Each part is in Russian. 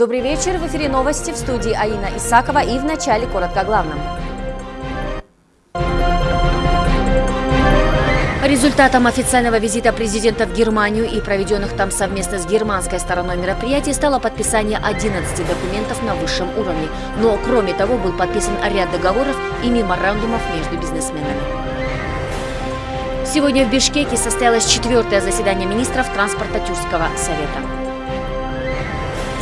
Добрый вечер. В эфире новости в студии Аина Исакова и в начале коротко о главном. Результатом официального визита президента в Германию и проведенных там совместно с германской стороной мероприятий стало подписание 11 документов на высшем уровне. Но, кроме того, был подписан ряд договоров и меморандумов между бизнесменами. Сегодня в Бишкеке состоялось четвертое заседание министров транспорта Тюркского совета.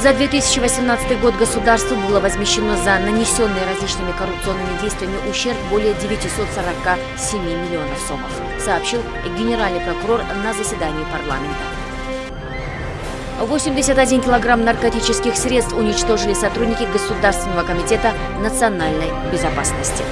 За 2018 год государству было возмещено за нанесенные различными коррупционными действиями ущерб более 947 миллионов сомов, сообщил генеральный прокурор на заседании парламента. 81 килограмм наркотических средств уничтожили сотрудники Государственного комитета национальной безопасности.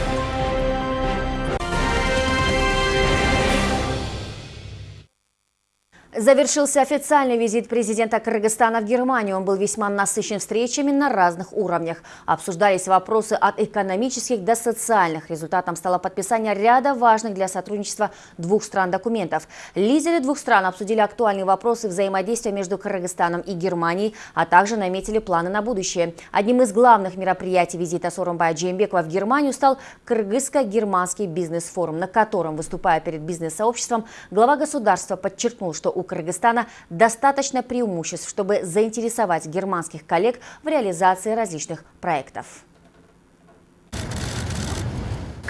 Завершился официальный визит президента Кыргызстана в Германию. Он был весьма насыщен встречами на разных уровнях. Обсуждались вопросы от экономических до социальных. Результатом стало подписание ряда важных для сотрудничества двух стран документов. Лидеры двух стран обсудили актуальные вопросы взаимодействия между Кыргызстаном и Германией, а также наметили планы на будущее. Одним из главных мероприятий визита Сооронбая Джеймбекова в Германию стал Кыргызско-германский бизнес-форум, на котором, выступая перед бизнес-сообществом, глава государства подчеркнул, что у Кыргызстана достаточно преимуществ, чтобы заинтересовать германских коллег в реализации различных проектов.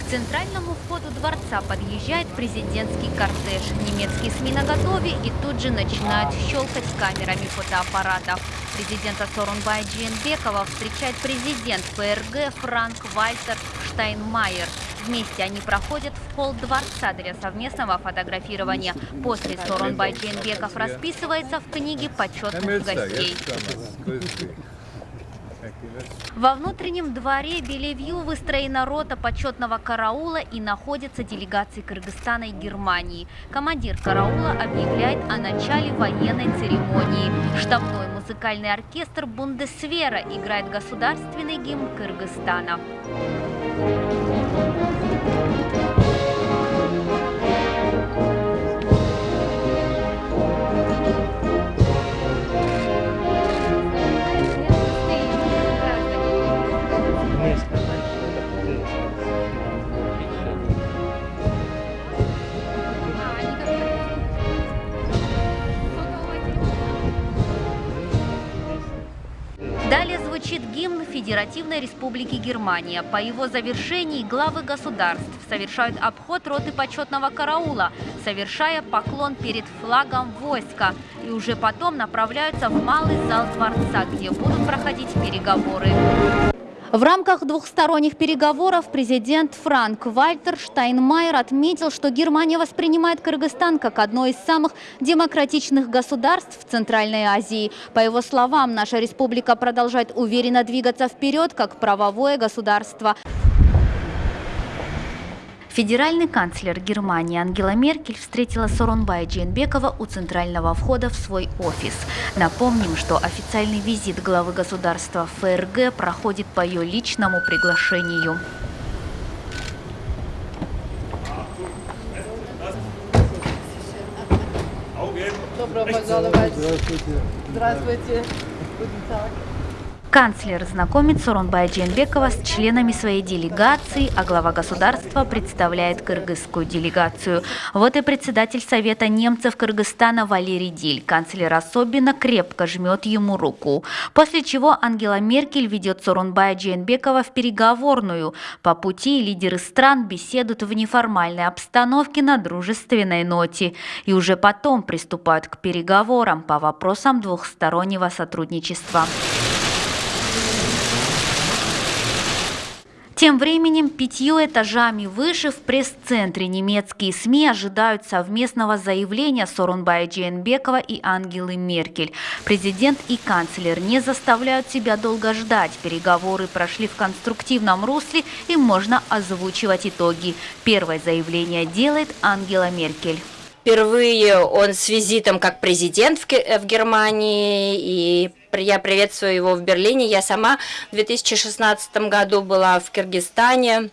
К центральному входу дворца подъезжает президентский кортеж. Немецкие СМИ наготове и тут же начинают щелкать камерами фотоаппаратов. Президента Сорунбая Джиенбекова встречает президент ФРГ Франк Вальтер Штайнмайер. Вместе они проходят в холл дворца для совместного фотографирования. После Сорон Байджинбеков расписывается в книге почетных гостей. Во внутреннем дворе Белевью выстроена рота почетного караула и находятся делегации Кыргызстана и Германии. Командир караула объявляет о начале военной церемонии. Штабной музыкальный оркестр Бундесвера играет государственный гимн Кыргызстана. Федеративной Республики Германия. По его завершении главы государств совершают обход роты почетного караула, совершая поклон перед флагом войска. И уже потом направляются в малый зал дворца, где будут проходить переговоры. В рамках двухсторонних переговоров президент Франк Вальтер Штайнмайер отметил, что Германия воспринимает Кыргызстан как одно из самых демократичных государств в Центральной Азии. По его словам, наша республика продолжает уверенно двигаться вперед как правовое государство. Федеральный канцлер Германии Ангела Меркель встретила Соронбая Джейнбекова у центрального входа в свой офис. Напомним, что официальный визит главы государства ФРГ проходит по ее личному приглашению. Добро пожаловать. Здравствуйте. Здравствуйте. Канцлер знакомит Соронбая Дженбекова с членами своей делегации, а глава государства представляет кыргызскую делегацию. Вот и председатель Совета немцев Кыргызстана Валерий Диль. Канцлер особенно крепко жмет ему руку. После чего Ангела Меркель ведет Соронбая Дженбекова в переговорную. По пути лидеры стран беседуют в неформальной обстановке на дружественной ноте. И уже потом приступают к переговорам по вопросам двухстороннего сотрудничества. Тем временем пятью этажами выше в пресс-центре немецкие СМИ ожидают совместного заявления Сорунбая Джейнбекова и Ангелы Меркель. Президент и канцлер не заставляют себя долго ждать. Переговоры прошли в конструктивном русле и можно озвучивать итоги. Первое заявление делает Ангела Меркель. Впервые он с визитом как президент в, Германии и я приветствую его в Берлине. Я сама в 2016 году была в Киргизстане.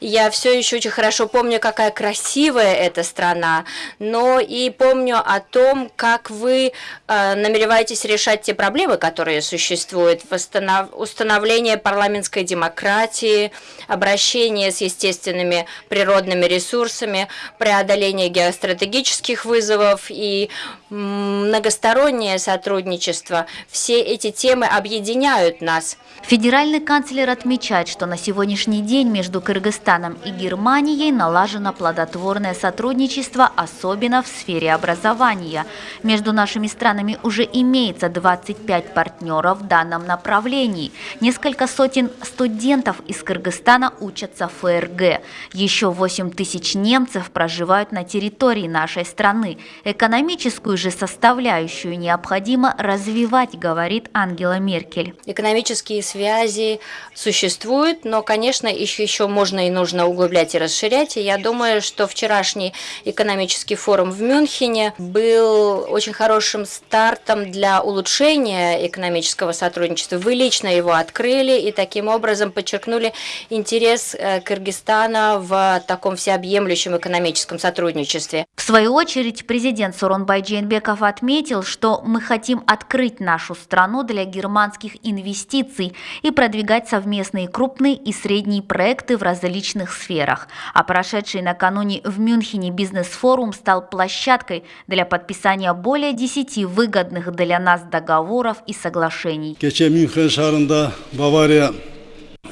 Я все еще очень хорошо помню, какая красивая эта страна, но и помню о том, как вы э, намереваетесь решать те проблемы, которые существуют. Восстанов... Установление парламентской демократии, обращение с естественными природными ресурсами, преодоление геостратегических вызовов и многостороннее сотрудничество. Все эти темы объединяют нас. Федеральный канцлер отмечает, что на сегодняшний день между Кыргызстаном и Германией налажено плодотворное сотрудничество, особенно в сфере образования. Между нашими странами уже имеется 25 партнеров в данном направлении. Несколько сотен студентов из Кыргызстана учатся в ФРГ. Еще 8 тысяч немцев проживают на территории нашей страны. Экономическую же составляющую необходимо развивать, говорит Ангела Меркель. Экономические связи существуют, но, конечно, еще, еще можно и нужно углублять и расширять. И я думаю, что вчерашний экономический форум в Мюнхене был очень хорошим стартом для улучшения экономического сотрудничества. Вы лично его открыли и таким образом подчеркнули интерес э, Кыргызстана в таком всеобъемлющем экономическом сотрудничестве. В свою очередь, президент Суронбай Джейнбеков отметил, что мы хотим открыть нашу страну для германских инвестиций и продвигать совместные крупные и средние проекты в различных сферах. А прошедший накануне в Мюнхене бизнес-форум стал площадкой для подписания более 10 выгодных для нас договоров и соглашений. Кече Мюнхен шаарында Бавария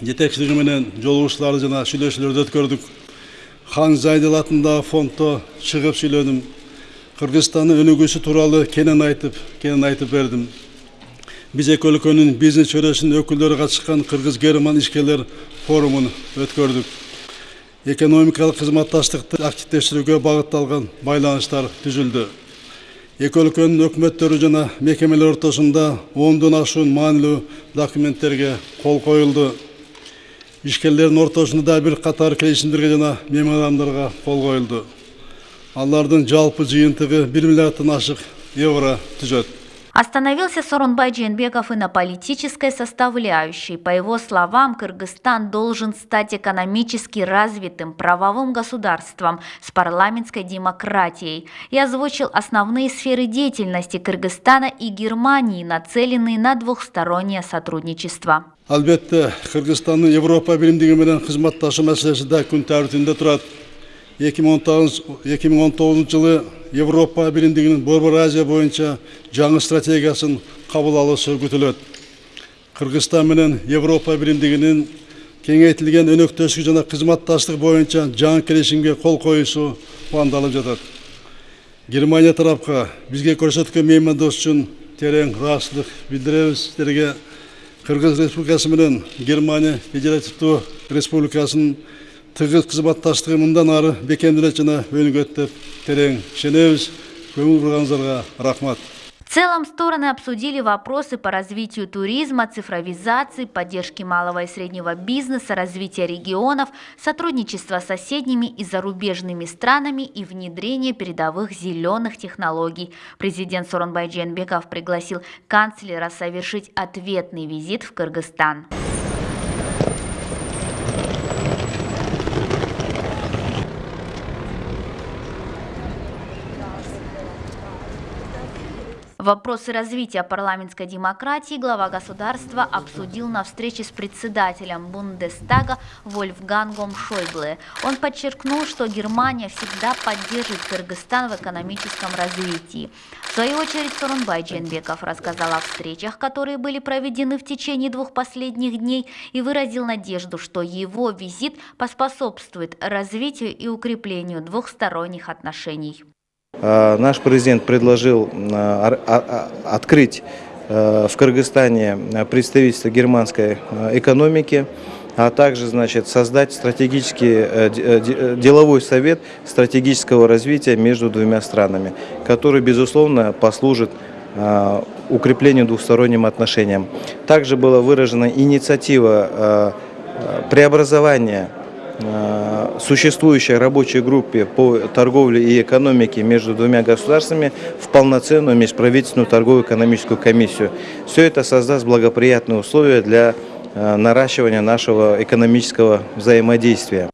жетекчилиги менен жолугушууларды жана сүйлөшүүлөрдү өткөрдүк. Хан Зайдел атындагы фонддо чыгып сүйлөдүм. Кыргызстандын өнүгүүсү тууралуу кенен айтып, кенен айтып бердим. Биз эки өлкөнүн бизнес чөйрөсүнүн өкүлдөрү катышкан кыргыз герман ишкерлер форумун өткөрдүк. Экономикалык кызматташтыкты активдештирүүгө багытталган байланыштар түзүлдү. Эки өлкөнүн өкмөттөрү жана мекемелер ортосунда ондон ашуун маанилүү документтерге кол коюлду. Ишкерлердин ортосунда да бир катар келишимдерге жана меморандумдарга кол коюлду. Алардын жалпы жыйынтыгы 1 миллиарддан ашык евро түзөт. Остановился Сорунбай Дженбеков и на политической составляющей. По его словам, Кыргызстан должен стать экономически развитым правовым государством с парламентской демократией и озвучил основные сферы деятельности Кыргызстана и Германии, нацеленные на двухстороннее сотрудничество. Албетте, Кыргызстандын Европа биримдиги менен кызматташуу маселеси да күн. 2019 жылы Европа биримдигинин Борбор Азия боюнча жаңы стратегиясын кабыл алуусу күтүлөт. Кыргызстан менен Европа биримдигинин кеңейтилген өнөктөштүк жана кызматташтык боюнча жаңы келишимге кол коюусу пландалып жатат. Германия тарапка бизге көрсөткөн меймандос үчүн терең ыраазычылык билдиребиз. Сиздерге Кыргыз Республикасы менен Германия Федеративдүү Республикасынын тыгыз кызматташтыгы мындан ары бекемделет жана өнүгөт деп терең ишенебиз көңүл бурганыңыздарга рахмат В целом стороны обсудили вопросы по развитию туризма, цифровизации, поддержки малого и среднего бизнеса, развития регионов, сотрудничества с соседними и зарубежными странами и внедрения передовых зеленых технологий. Президент Соронбай Дженбеков пригласил канцлера совершить ответный визит в Кыргызстан. Вопросы развития парламентской демократии глава государства обсудил на встрече с председателем Бундестага Вольфгангом Шойбле. Он подчеркнул, что Германия всегда поддержит Кыргызстан в экономическом развитии. В свою очередь Сорунбай Дженбеков рассказал о встречах, которые были проведены в течение двух последних дней и выразил надежду, что его визит поспособствует развитию и укреплению двухсторонних отношений. Э, наш президент предложил э, открыть э, в Кыргызстане представительство германской экономики, а также значит, создать стратегический деловой совет стратегического развития между двумя странами, который, безусловно, послужит укреплению двухсторонним отношениям. Также была выражена инициатива преобразования существующей рабочей группе по торговле и экономике между двумя государствами в полноценную межправительственную торговую экономическую комиссию. Все это создаст благоприятные условия для э, наращивания нашего экономического взаимодействия.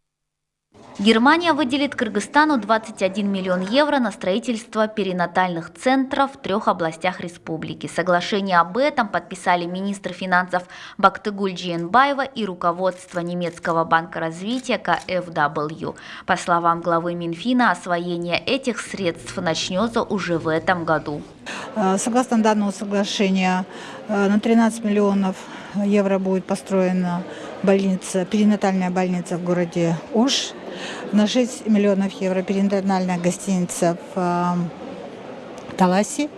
Германия выделит Кыргызстану 21 миллион евро на строительство перинатальных центров в трех областях республики. Соглашение об этом подписали министр финансов Бактыгуль Джиенбаева и руководство немецкого банка развития КФW. По словам главы Минфина, освоение этих средств начнется уже в этом году. Э, Согласно данному соглашению, э, на 13 миллионов евро будет построена больница, перинатальная больница в городе Уж. На 6 миллионов евро перинатальная гостиница в э, Таласе.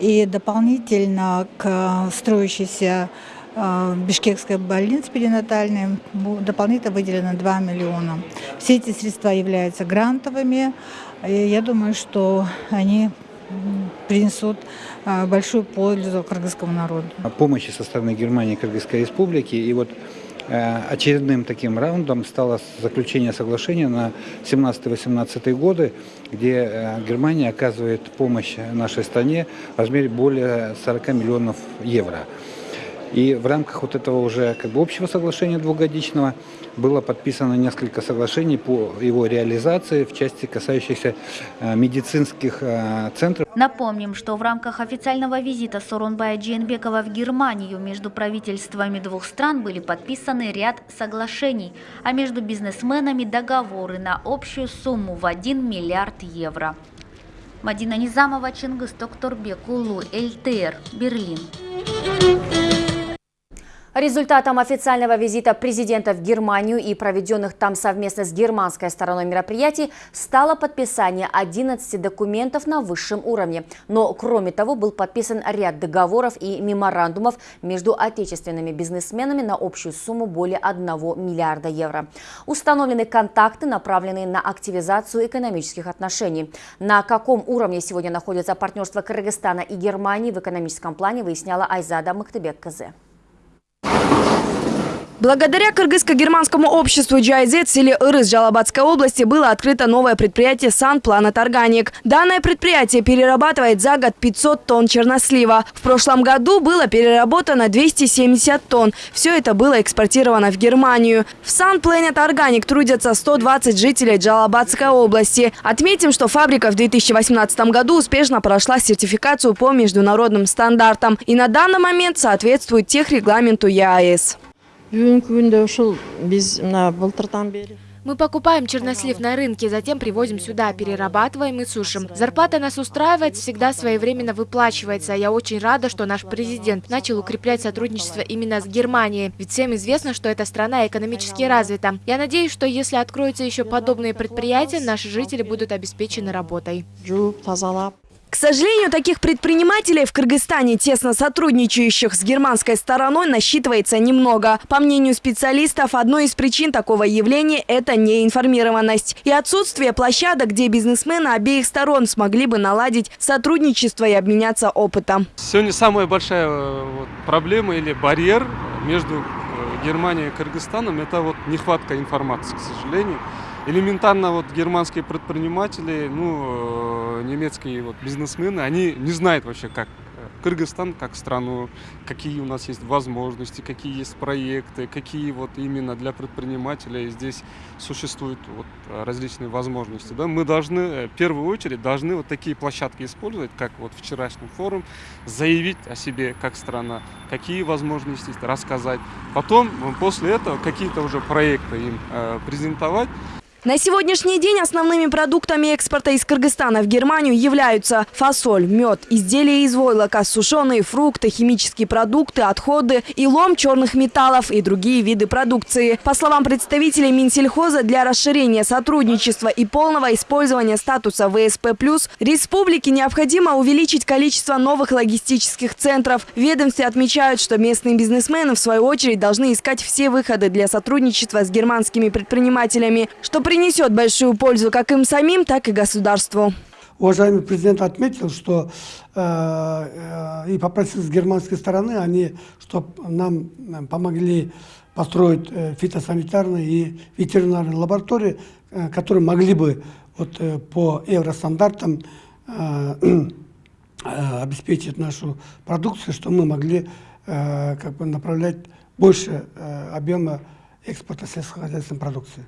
И дополнительно к строящейся э, Бишкекской больнице перинатальной дополнительно выделено 2 миллиона. Все эти средства являются грантовыми. И я думаю, что они принесут э, большую пользу кыргызскому народу. о помощи со стороны Германии и Кыргызской республики. И вот очередным таким раундом стало заключение соглашения на 17-18 годы, где э, Германия оказывает помощь нашей стране в размере более 40 миллионов евро. И в рамках вот этого уже как бы общего соглашения двухгодичного было подписано несколько соглашений по его реализации в части касающихся э, медицинских э, центров. Напомним, что в рамках официального визита Сооронбая Джейнбекова в Германию между правительствами двух стран были подписаны ряд соглашений, а между бизнесменами договоры на общую сумму в 1 миллиард евро. Мадина Низамова, Чингис Токторбек, Улу, ЛТР, Берлин. Результатом официального визита президента в Германию и проведенных там совместно с германской стороной мероприятий стало подписание 11 документов на высшем уровне. Но, кроме того, был подписан ряд договоров и меморандумов между отечественными бизнесменами на общую сумму более 1 миллиарда евро. Установлены контакты, направленные на активизацию экономических отношений. На каком уровне сегодня находится партнерство Кыргызстана и Германии в экономическом плане, выясняла Айзада Махтыбек-Казе. Благодаря кыргызско-германскому обществу GIZ в селе Ирыс Жалабатской области было открыто новое предприятие Сан Планет Органик. Данное предприятие перерабатывает за год 500 тонн чернослива. В прошлом году было переработано 270 тонн. Все это было экспортировано в Германию. В Сан Planet Organic трудятся 120 жителей Джалабатской области. Отметим, что фабрика в 2018 году успешно прошла сертификацию по международным стандартам и на данный момент соответствует техрегламенту ЕАЭС. Мы покупаем чернослив на рынке, затем привозим сюда, перерабатываем и сушим. Зарплата нас устраивает, всегда своевременно выплачивается. Я очень рада, что наш президент начал укреплять сотрудничество именно с Германией. Ведь всем известно, что эта страна экономически развита. Я надеюсь, что если откроются еще подобные предприятия, наши жители будут обеспечены работой. К сожалению, таких предпринимателей в Кыргызстане, тесно сотрудничающих с германской стороной, насчитывается немного. По мнению специалистов, одной из причин такого явления – это неинформированность и отсутствие площадок, где бизнесмены обеих сторон смогли бы наладить сотрудничество и обменяться опытом. Сегодня самая большая э, проблема или барьер между э, Германией и Кыргызстаном – это вот нехватка информации, к сожалению. Элементарно вот германские предприниматели, ну, э, немецкие вот бизнесмены, они не знают вообще, как э, Кыргызстан как страну, какие у нас есть возможности, какие есть проекты, какие вот именно для предпринимателей здесь существуют вот э, различные возможности. Да? Мы должны, в первую очередь, должны вот такие площадки использовать, как вот вчерашний форум, заявить о себе как страна, какие возможности рассказать. Потом, после этого, какие-то уже проекты им э, презентовать. На сегодняшний день основными продуктами экспорта из Кыргызстана в Германию являются фасоль, мед, изделия из войлока, сушеные фрукты, химические продукты, отходы и лом черных металлов и другие виды продукции. По словам представителей Минсельхоза, для расширения сотрудничества и полного использования статуса ВСП+, республике необходимо увеличить количество новых логистических центров. В ведомстве отмечают, что местные бизнесмены, в свою очередь, должны искать все выходы для сотрудничества с германскими предпринимателями, что принесет большую пользу как им самим, так и государству. Уважаемый президент отметил, что э, э, и попросил с германской стороны, они, чтобы нам помогли построить э, фитосанитарные и ветеринарные лаборатории, э, которые могли бы вот, э, по евростандартам э, э, обеспечить нашу продукцию, что мы могли э, как бы направлять больше э, объема экспорта сельскохозяйственной продукции.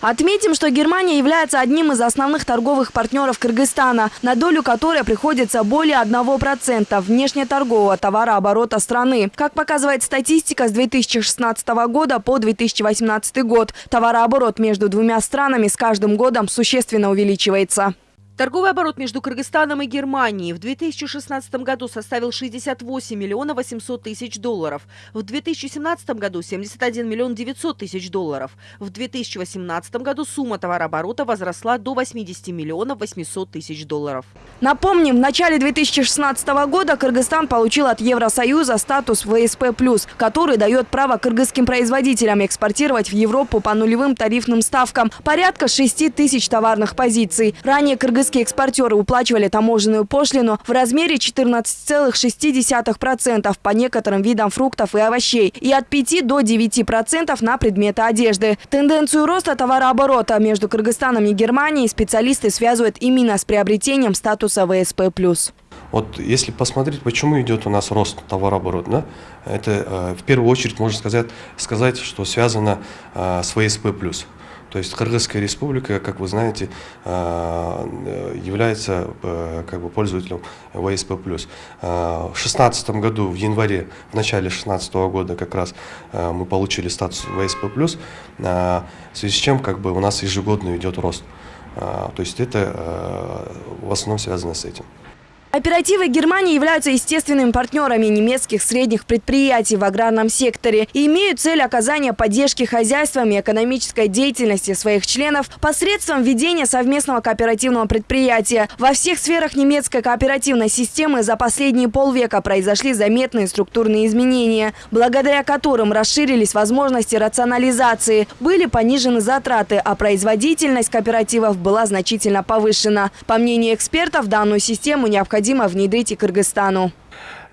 Отметим, что Германия является одним из основных торговых партнеров Кыргызстана, на долю которой приходится более 1% внешнеторгового товарооборота страны. Как показывает статистика с 2016 года по 2018 год, товарооборот между двумя странами с каждым годом существенно увеличивается. Торговый оборот между Кыргызстаном и Германией в 2016 году составил 68 миллионов 800 тысяч долларов, в 2017 году 71 миллион 900 тысяч долларов, в 2018 году сумма товарооборота возросла до 80 миллионов 800 тысяч долларов. Напомним, в начале 2016 года Кыргызстан получил от Евросоюза статус ВСП+, который дает право кыргызским производителям экспортировать в Европу по нулевым тарифным ставкам порядка 6 тысяч товарных позиций. Ранее кыргызские экспортеры уплачивали таможенную пошлину в размере 14,6% по некоторым видам фруктов и овощей и от 5 до 9% на предметы одежды. Тенденцию роста товарооборота между Кыргызстаном и Германией специалисты связывают именно с приобретением статуса ВСП+. Вот если посмотреть, почему идет у нас рост товарооборота, да, это э, в первую очередь можно сказать, сказать что связано э, с ВСП+. То есть Кыргызская республика, как вы знаете, э, является э, как бы пользователем ВСП+. Э, в 2016 году, в январе, в начале 2016 года как раз мы получили статус ВСП+, в связи с чем как бы у нас ежегодно идет рост. То есть это в основном связано с этим. Оперативы Германии являются естественными партнерами немецких средних предприятий в аграрном секторе и имеют цель оказания поддержки хозяйствам и экономической деятельности своих членов посредством введения совместного кооперативного предприятия. Во всех сферах немецкой кооперативной системы за последние полвека произошли заметные структурные изменения, благодаря которым расширились возможности рационализации, были понижены затраты, а производительность кооперативов была значительно повышена. По мнению экспертов, данную систему необходимо необходимо внедрить и Кыргызстану.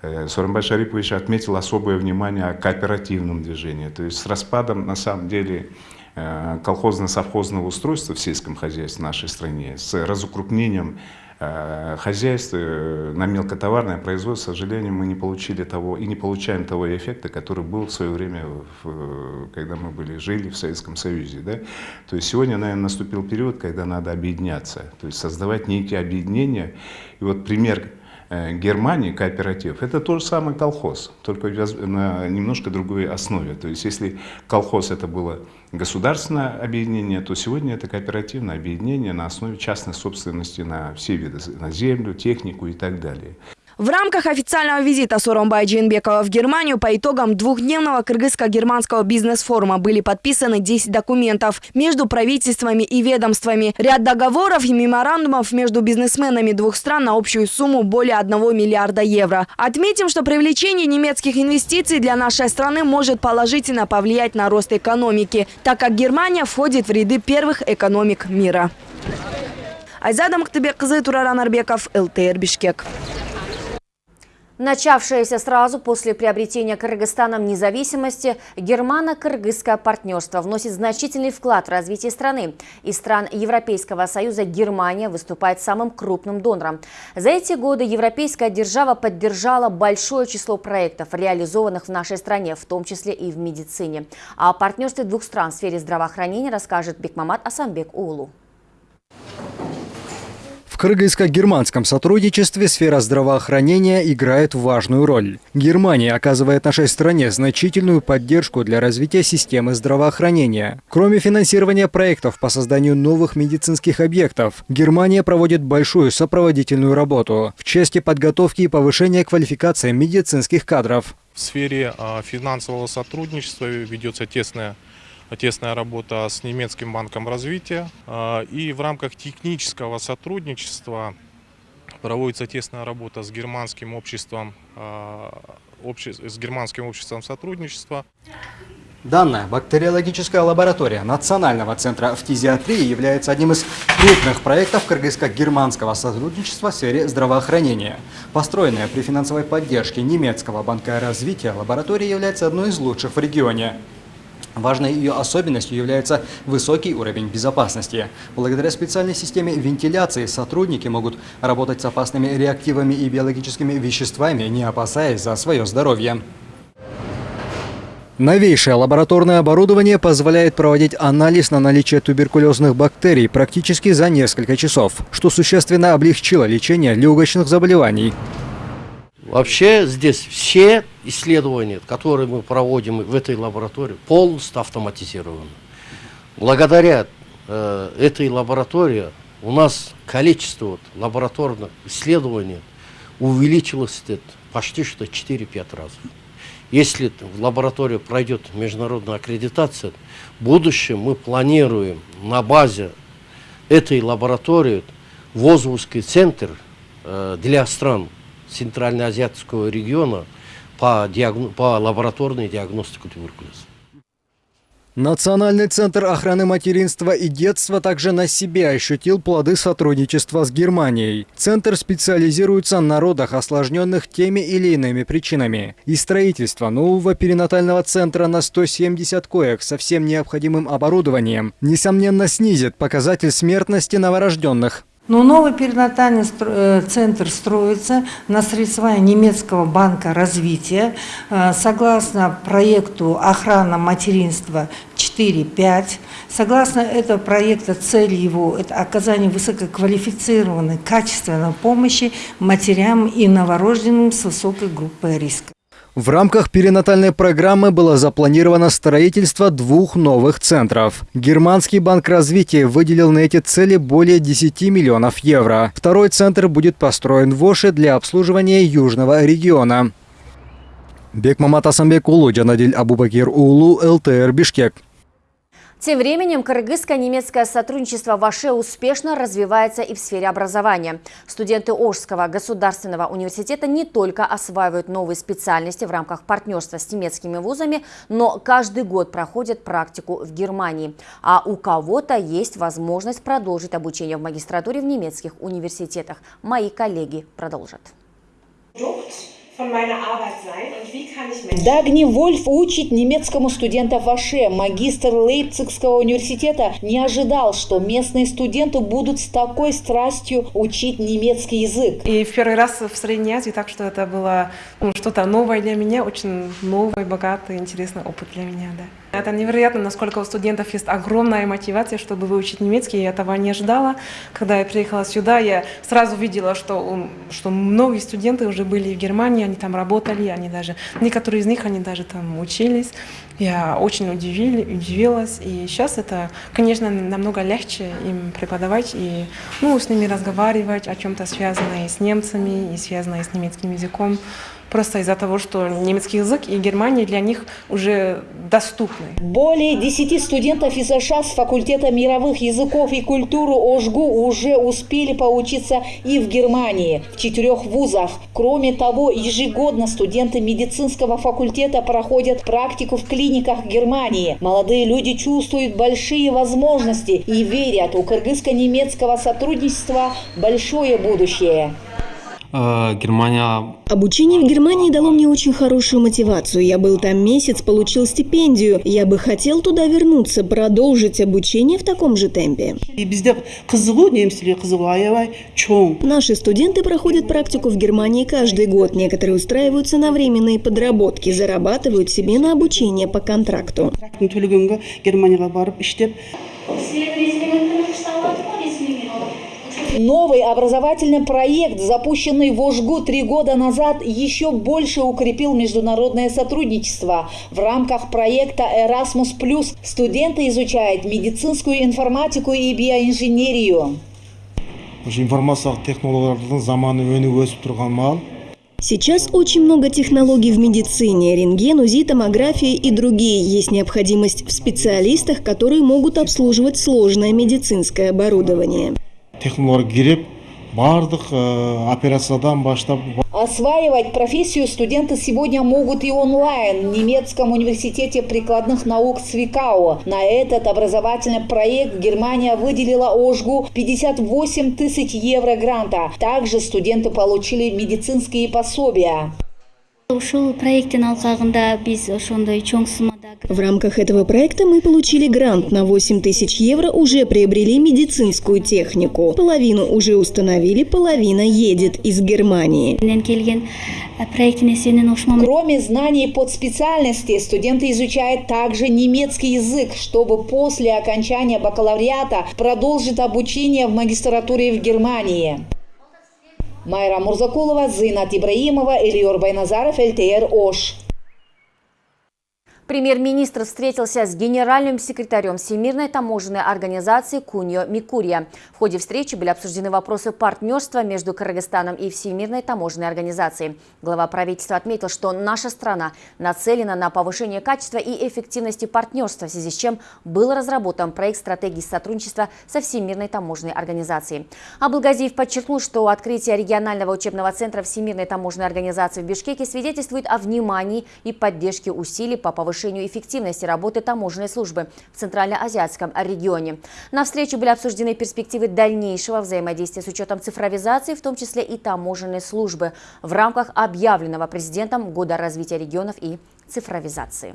Э, Сооронбай Шарипович отметил особое внимание о кооперативном движении. То есть с распадом, на самом деле, э, колхозно-совхозного устройства в сельском хозяйстве нашей стране, с разукрупнением э, хозяйств на мелкотоварное производство, к сожалению, мы не получили того и не получаем того эффекта, который был в свое время, когда мы были, жили в Советском Союзе. Да? То есть сегодня, наверное, наступил период, когда надо объединяться, то есть создавать некие объединения. И вот пример э, Германии, кооператив, это тот же самый колхоз, только на немножко другой основе. То есть если колхоз это было государственное объединение, то сегодня это кооперативное объединение на основе частной собственности на все виды, на землю, технику и так далее. В рамках официального визита Соромбая Джинбекова в Германию по итогам двухдневного кыргызско-германского бизнес-форума были подписаны 10 документов между правительствами и ведомствами. Ряд договоров и меморандумов между бизнесменами двух стран на общую сумму более 1 миллиарда евро. Отметим, что привлечение немецких инвестиций для нашей страны может положительно повлиять на рост экономики, так как Германия входит в ряды первых экономик мира. Айзада Мактыбек-кызы, Тураран Арбеков, ЛТР Бишкек. Начавшееся сразу после приобретения Кыргызстаном независимости, германо-кыргызское партнерство вносит значительный вклад в развитие страны. Из стран Европейского Союза Германия выступает самым крупным донором. За эти годы европейская держава поддержала большое число проектов, реализованных в нашей стране, в том числе и в медицине. О партнерстве двух стран в сфере здравоохранения расскажет Бекмамат Асамбек Улу кыргызско-германском сотрудничестве сфера здравоохранения играет важную роль. Германия оказывает нашей стране значительную поддержку для развития системы здравоохранения. Кроме финансирования проектов по созданию новых медицинских объектов, Германия проводит большую сопроводительную работу в части подготовки и повышения квалификации медицинских кадров. В сфере а, финансового сотрудничества ведется тесная тесная работа с немецким банком развития. А, и в рамках технического сотрудничества проводится тесная работа с германским обществом, а, с германским обществом сотрудничества. Данная бактериологическая лаборатория Национального центра фтизиатрии является одним из крупных проектов кыргызско-германского сотрудничества в сфере здравоохранения. Построенная при финансовой поддержке немецкого банка развития, лаборатория является одной из лучших в регионе. Важной ее особенностью является высокий уровень безопасности. Благодаря специальной системе вентиляции сотрудники могут работать с опасными реактивами и биологическими веществами, не опасаясь за свое здоровье. Новейшее лабораторное оборудование позволяет проводить анализ на наличие туберкулезных бактерий практически за несколько часов, что существенно облегчило лечение легочных заболеваний. Вообще здесь все исследования, которые мы проводим в этой лаборатории, полностью автоматизированы. Благодаря э, этой лаборатории у нас количество вот, лабораторных исследований увеличилось почти что 4-5 раз. Если в лаборатории пройдет международная аккредитация, в будущем мы планируем на базе этой лаборатории ВОЗовский центр э, для стран Центральноазиатского региона по, диагно... по лабораторной диагностике туберкулеза. Национальный центр охраны материнства и детства также на себе ощутил плоды сотрудничества с Германией. Центр специализируется на родах, осложненных теми или иными причинами. И строительство нового перинатального центра на 170 коек со всем необходимым оборудованием, несомненно, снизит показатель смертности новорожденных. Но новый перинатальный центр строится на средства немецкого банка развития. Согласно проекту «Охрана материнства 4.5», согласно этого проекта цель его – это оказание высококвалифицированной, качественной помощи матерям и новорожденным с высокой группой риска. В рамках перинатальной программы было запланировано строительство двух новых центров. Германский банк развития выделил на эти цели более 10 миллионов евро. Второй центр будет построен в Оше для обслуживания южного региона. Бекмамат Асамбек Улу, Джанадиль Абубакир Улу, ЛТР Бишкек. Тем временем кыргызско-немецкое сотрудничество в Аше успешно развивается и в сфере образования. Студенты Ожского государственного университета не только осваивают новые специальности в рамках партнерства с немецкими вузами, но каждый год проходят практику в Германии. А у кого-то есть возможность продолжить обучение в магистратуре в немецких университетах. Мои коллеги продолжат. Дагни Вольф учит немецкому студента в Аше. Магистр Лейпцигского университета не ожидал, что местные студенты будут с такой страстью учить немецкий язык. И в первый раз в Средней Азии, так что это было ну, что-то новое для меня, очень новый, богатый, интересный опыт для меня. Да. Это невероятно, насколько у студентов есть огромная мотивация, чтобы выучить немецкий. Я этого не ожидала. Когда я приехала сюда, я сразу видела, что, что многие студенты уже были в Германии, они там работали, они даже, некоторые из них, они даже там учились. Я очень удивили, удивилась. И сейчас это, конечно, намного легче им преподавать и ну, с ними разговаривать о чем-то связанное с немцами и связанное с немецким языком просто из-за того, что немецкий язык и Германия для них уже доступны. Более 10 студентов из США с факультета мировых языков и культуры ОЖГУ уже успели поучиться и в Германии, в четырех вузах. Кроме того, ежегодно студенты медицинского факультета проходят практику в клиниках Германии. Молодые люди чувствуют большие возможности и верят, у кыргызско-немецкого сотрудничества большое будущее. Германия... Обучение в Германии дало мне очень хорошую мотивацию. Я был там месяц, получил стипендию. Я бы хотел туда вернуться, продолжить обучение в таком же темпе. Наши студенты проходят практику в Германии каждый год. Некоторые устраиваются на временные подработки, зарабатывают себе на обучение по контракту. Новый образовательный проект, запущенный в Ожгу три года назад, еще больше укрепил международное сотрудничество. В рамках проекта Erasmus+, студенты изучают медицинскую информатику и биоинженерию. информациялық технологиялардың заманы өніп өсіп тұрған мал Сейчас очень много технологий в медицине, рентген, УЗИ, томография и другие. Есть необходимость в специалистах, которые могут обслуживать сложное медицинское оборудование. Технология киреп бардық операциядан баштап Осваивать профессию студенты сегодня могут и онлайн в немецком университете прикладных наук Свикао. На этот образовательный проект Германия выделила Ожгу 58 тысяч евро гранта. Также студенты получили медицинские пособия. Ушул проекттин алкагында биз ошондой чоң суммада В рамках этого проекта мы получили грант на 8 тысяч евро, уже приобрели медицинскую технику. Половину уже установили, половина едет из Германии. Кроме знаний под специальности, студенты изучают также немецкий язык, чтобы после окончания бакалавриата продолжить обучение в магистратуре в Германии. Майра Мурзакулова, Зинат Ибраимова, Ильор Байназаров, ЛТР Ош. Премьер-министр встретился с генеральным секретарем Всемирной таможенной организации Куньо Микурия. В ходе встречи были обсуждены вопросы партнерства между Кыргызстаном и Всемирной таможенной организацией. Глава правительства отметил, что наша страна нацелена на повышение качества и эффективности партнерства, в связи с чем был разработан проект стратегии сотрудничества со Всемирной таможенной организацией. Абылгазиев подчеркнул, что открытие регионального учебного центра Всемирной таможенной организации в Бишкеке свидетельствует о внимании и поддержке усилий по повышению повышению эффективности работы таможенной службы в Центральноазиатском регионе. На встрече были обсуждены перспективы дальнейшего взаимодействия с учетом цифровизации, в том числе и таможенной службы, в рамках объявленного президентом Года развития регионов и цифровизации.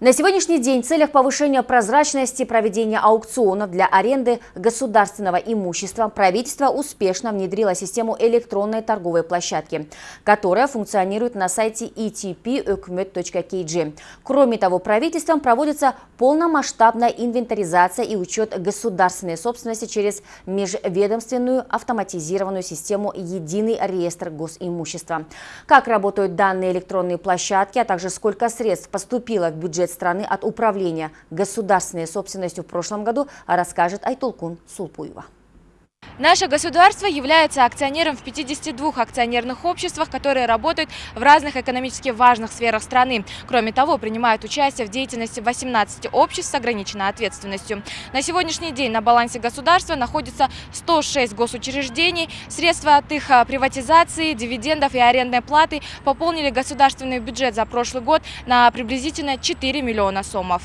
На сегодняшний день в целях повышения прозрачности проведения аукционов для аренды государственного имущества правительство успешно внедрило систему электронной торговой площадки, которая функционирует на сайте etp.ukmet.kg. Кроме того, правительством проводится полномасштабная инвентаризация и учет государственной собственности через межведомственную автоматизированную систему «Единый реестр госимущества». Как работают данные электронные площадки, а также сколько средств поступило в бюджет страны от управления государственной собственностью в прошлом году, расскажет Айтолкун Сулпуева. Наше государство является акционером в 52 акционерных обществах, которые работают в разных экономически важных сферах страны. Кроме того, принимают участие в деятельности 18 обществ с ограниченной ответственностью. На сегодняшний день на балансе государства находится 106 госучреждений. Средства от их а, приватизации, дивидендов и арендной платы пополнили государственный бюджет за прошлый год на приблизительно 4 миллиона сомов.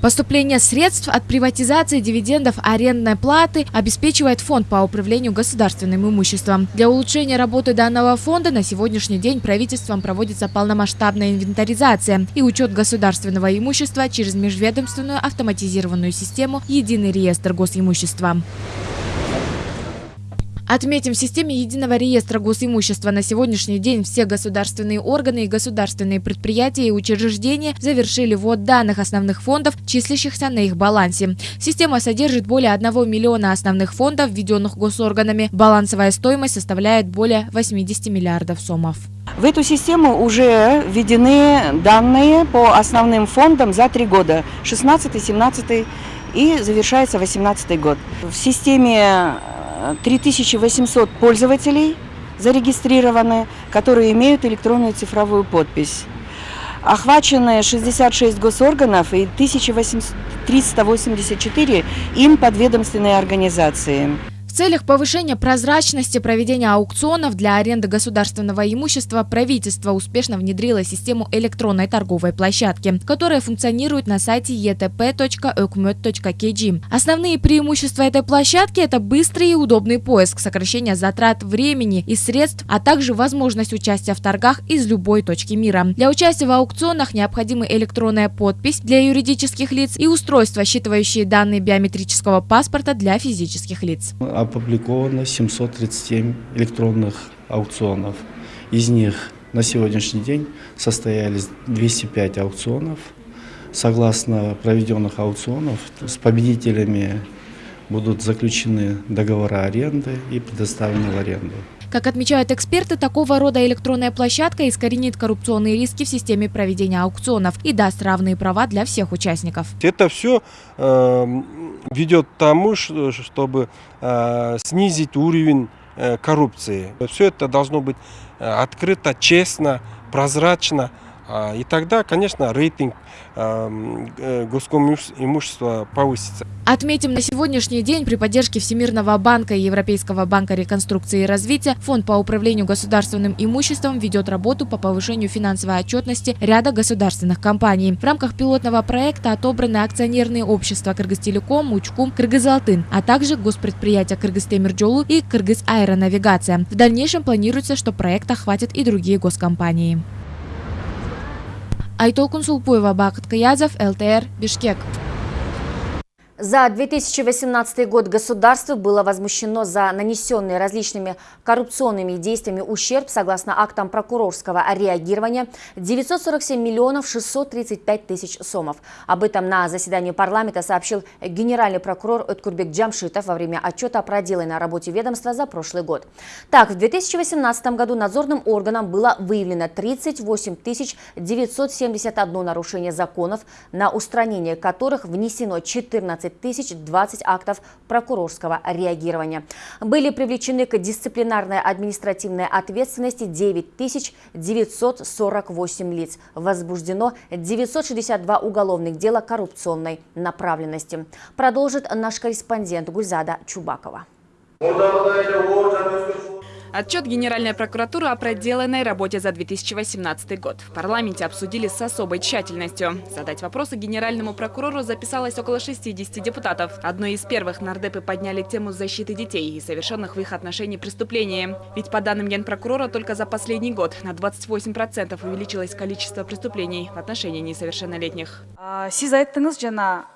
Поступление средств от приватизации дивидендов арендной платы обеспечивает фонд по управлению государственным имуществом. Для улучшения работы данного фонда на сегодняшний день правительством проводится полномасштабная инвентаризация и учет государственного имущества через межведомственную автоматизированную систему «Единый реестр госимущества». Отметим, в системе единого реестра госимущества на сегодняшний день все государственные органы и государственные предприятия и учреждения завершили ввод данных основных фондов, числящихся на их балансе. Система содержит более 1 миллиона основных фондов, введенных госорганами. Балансовая стоимость составляет более 80 миллиардов сомов. В эту систему уже введены данные по основным фондам за три года, 16, 17 и завершается 18 год. В системе 3800 пользователей зарегистрированы, которые имеют электронную цифровую подпись. Охвачены 66 госорганов и 1384 им подведомственные организации целях повышения прозрачности проведения аукционов для аренды государственного имущества правительство успешно внедрило систему электронной торговой площадки, которая функционирует на сайте etp.ökmet.kg. Основные преимущества этой площадки – это быстрый и удобный поиск, сокращение затрат времени и средств, а также возможность участия в торгах из любой точки мира. Для участия в аукционах необходима электронная подпись для юридических лиц и устройства, считывающие данные биометрического паспорта для физических лиц опубликовано 737 электронных аукционов. Из них на сегодняшний день состоялись 205 аукционов. Согласно проведенных аукционов, с победителями будут заключены договора аренды и предоставлены в аренду. Как отмечают эксперты, такого рода электронная площадка искоренит коррупционные риски в системе проведения аукционов и даст равные права для всех участников. Это все э, ведет к тому, чтобы э, снизить уровень э, коррупции. Все это должно быть э, открыто, честно, прозрачно, И тогда, конечно, рейтинг эм, э, госимущества повысится. Отметим, на сегодняшний день при поддержке Всемирного банка и Европейского банка реконструкции и развития Фонд по управлению государственным имуществом ведет работу по повышению финансовой отчетности ряда государственных компаний. В рамках пилотного проекта отобраны акционерные общества Кыргызтелеком, Учкум, Кыргызалтын, а также госпредприятия Кыргызтемирджолу и Кыргыз Аэронавигация. В дальнейшем планируется, что проект охватит и другие госкомпании. Айтолкун Сулпуева, Бакыт Каязов, ЛТР, Бишкек. За 2018 год государство было возмущено за нанесенный различными коррупционными действиями ущерб, согласно актам прокурорского реагирования, 947 миллионов 635 тысяч сомов. Об этом на заседании парламента сообщил генеральный прокурор Откурбек Джамшитов во время отчета о проделанной работе ведомства за прошлый год. Так, в 2018 году надзорным органам было выявлено 38 971 нарушение законов, на устранение которых внесено 14 20 актов прокурорского реагирования. Были привлечены к дисциплинарной административной ответственности 9 948 лиц. Возбуждено 962 уголовных дела коррупционной направленности. Продолжит наш корреспондент Гульзада Чубакова. Отчет Генеральной прокуратуры о проделанной работе за 2018 год. В парламенте обсудили с особой тщательностью. Задать вопросы генеральному прокурору записалось около 60 депутатов. Одной из первых нардепы подняли тему защиты детей и совершенных в их отношении преступлений. Ведь по данным генпрокурора только за последний год на 28% увеличилось количество преступлений в отношении несовершеннолетних. Сиз айттыңыз жана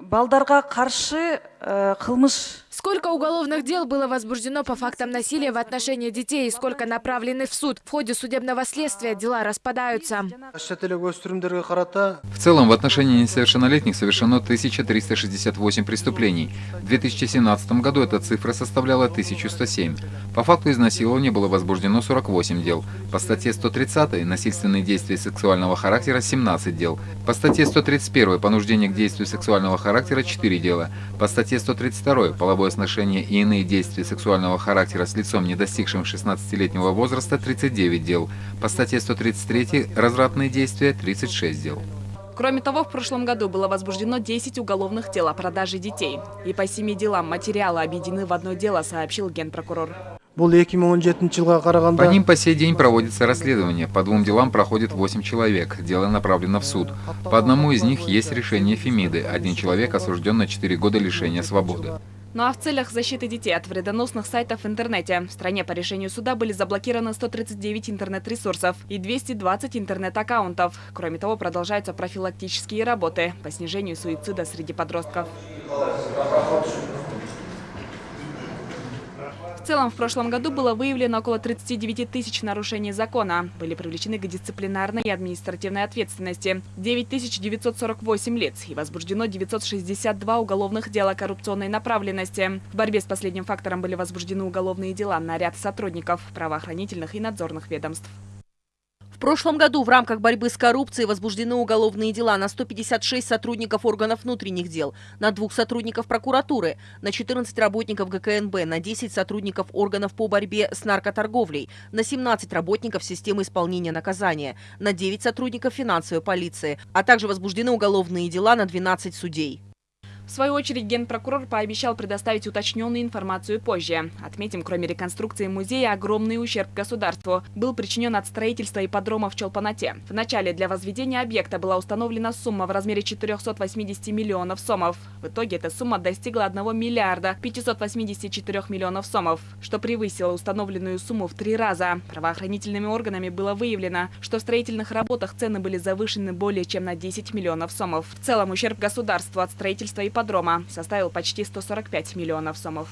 балдарга каршы кылмыш Сколько уголовных дел было возбуждено по фактам насилия в отношении детей и сколько направлены в суд? В ходе судебного следствия дела распадаются. В целом, в отношении несовершеннолетних совершено 1368 преступлений. В 2017 году эта цифра составляла 1107. По факту изнасилования было возбуждено 48 дел. По статье 130 «Насильственные действия сексуального характера» 17 дел. По статье 131 «Понуждение к действию сексуального характера» 4 дела. По статье 132 «Половое сношение и иные действия сексуального характера с лицом, не достигшим 16-летнего возраста» 39 дел. По статье 133 «Развратные действия» 36 дел. Кроме того, в прошлом году было возбуждено 10 уголовных дел о продаже детей. И по семи делам материалы объединены в одно дело, сообщил генпрокурор. По ним по сей день проводится расследование. По двум делам проходит 8 человек. Дело направлено в суд. По одному из них есть решение Фемиды. Один человек осужден на 4 года лишения свободы. Ну а в целях защиты детей от вредоносных сайтов в интернете в стране по решению суда были заблокированы 139 интернет-ресурсов и 220 интернет-аккаунтов. Кроме того, продолжаются профилактические работы по снижению суицида среди подростков. Целом, в прошлом году было выявлено около 39 тысяч нарушений закона. Были привлечены к дисциплинарной и административной ответственности 9948 лиц и возбуждено 962 уголовных дела коррупционной направленности. В борьбе с последним фактором были возбуждены уголовные дела на ряд сотрудников правоохранительных и надзорных ведомств. В прошлом году в рамках борьбы с коррупцией возбуждены уголовные дела на 156 сотрудников органов внутренних дел, на двух сотрудников прокуратуры, на 14 работников ГКНБ, на 10 сотрудников органов по борьбе с наркоторговлей, на 17 работников системы исполнения наказания, на 9 сотрудников финансовой полиции, а также возбуждены уголовные дела на 12 судей. В свою очередь, генпрокурор пообещал предоставить уточненную информацию позже. Отметим, кроме реконструкции музея, огромный ущерб государству был причинен от строительства ипподрома в Чолпанате. В начале для возведения объекта была установлена сумма в размере 480 миллионов сомов. В итоге эта сумма достигла 1 миллиарда 584 миллионов сомов, что превысило установленную сумму в три раза. Правоохранительными органами было выявлено, что в строительных работах цены были завышены более чем на 10 миллионов сомов. В целом ущерб государству от строительства и ипподрома составил почти 145 миллионов сомов.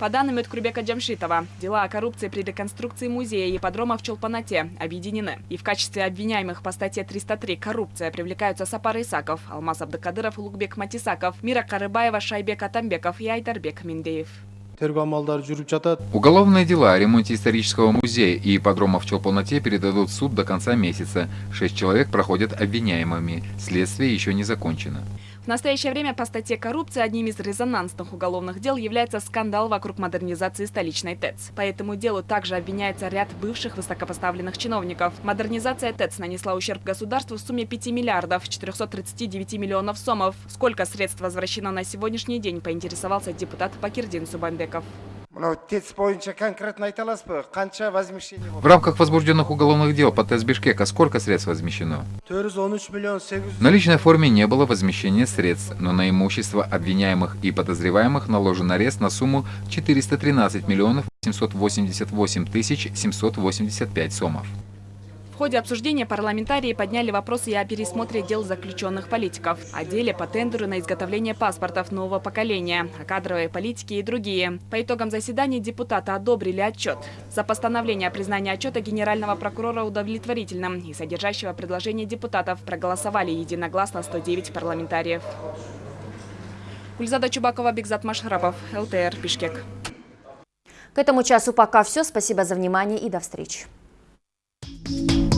По данным Эдкурбека Джамшитова, дела о коррупции при реконструкции музея и ипподрома в Чолпанате объединены. И в качестве обвиняемых по статье 303 «Коррупция» привлекаются Сапар Исаков, Алмаз Абдыкадыров, Лукбек Матисаков, Мира Карыбаева, Шайбек Атамбеков и Айдарбек Миндеев. Уголовные дела о ремонте исторического музея и ипподрома в Чолпоноте передадут в суд до конца месяца. Шесть человек проходят обвиняемыми. Следствие еще не закончено. В настоящее время по статье коррупции одним из резонансных уголовных дел является скандал вокруг модернизации столичной ТЭЦ. По этому делу также обвиняется ряд бывших высокопоставленных чиновников. Модернизация ТЭЦ нанесла ущерб государству в сумме 5 миллиардов 439 миллионов сомов. Сколько средств возвращено на сегодняшний день, поинтересовался депутат Бакирдин Субанбеков. В рамках возбужденных уголовных дел по ТЭС Бишкека сколько средств возмещено? В наличной форме не было возмещения средств, но на имущество обвиняемых и подозреваемых наложен арест на сумму 413 миллионов 788 тысяч 785 сомов. Ходе обсуждения парламентарии подняли вопросы и о пересмотре дел заключенных политиков, о деле по тендеру на изготовление паспортов нового поколения, о кадровой политике и другие. По итогам заседания депутаты одобрили отчет. За постановление о признании отчета генерального прокурора удовлетворительным и содержащего предложения депутатов проголосовали единогласно 109 парламентариев. Гульзада Чубакова, Бигзат Машхарапов, ЛТР, Бишкек. К этому часу пока все. Спасибо за внимание и до встречи.